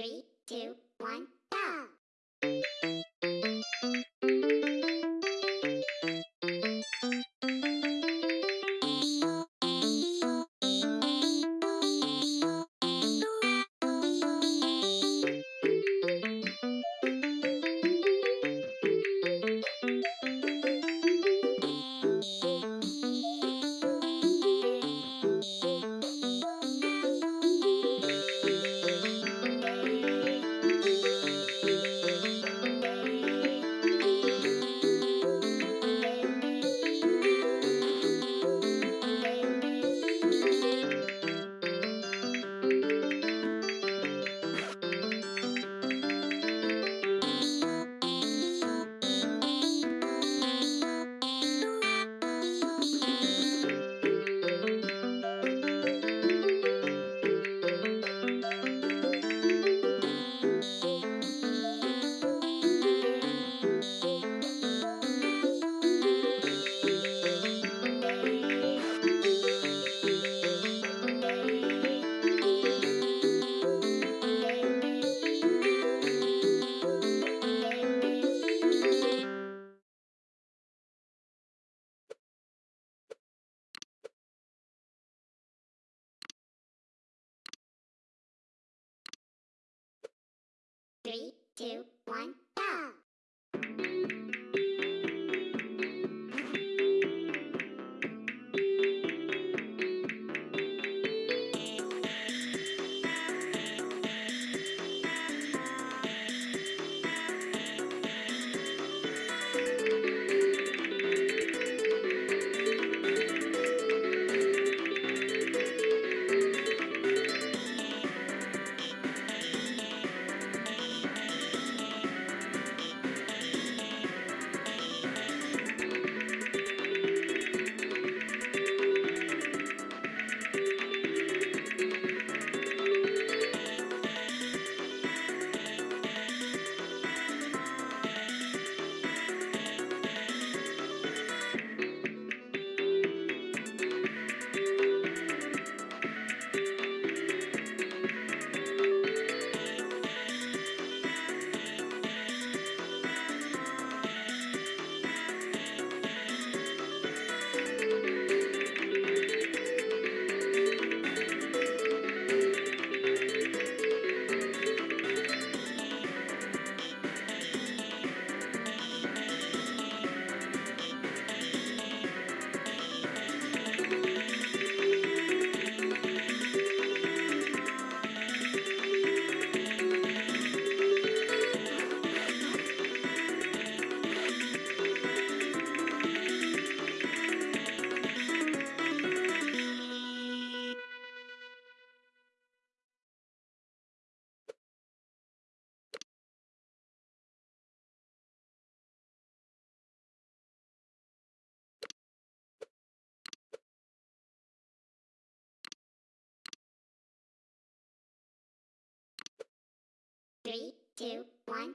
Three, two, one. Two, one, two, one!